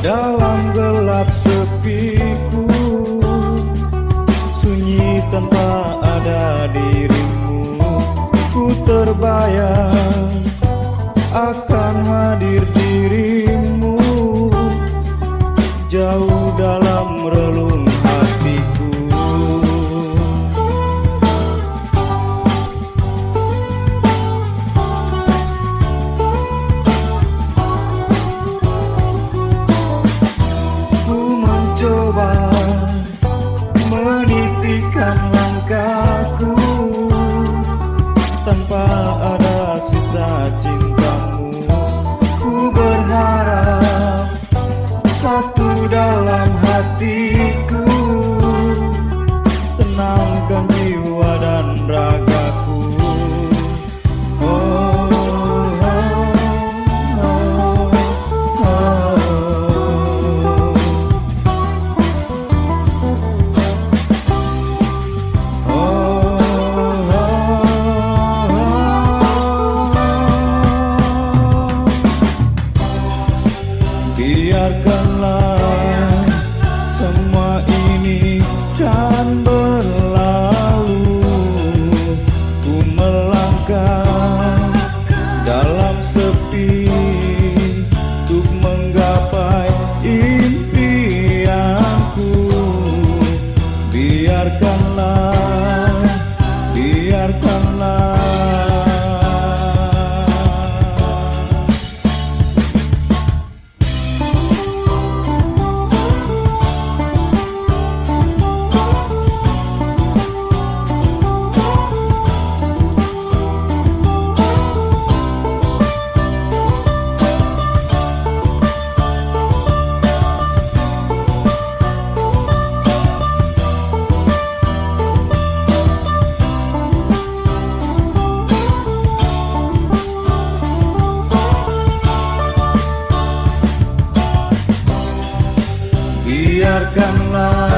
dalam gelap sepiku. Sunyi tanpa ada dan ragaku oh, oh. Biarkan alive.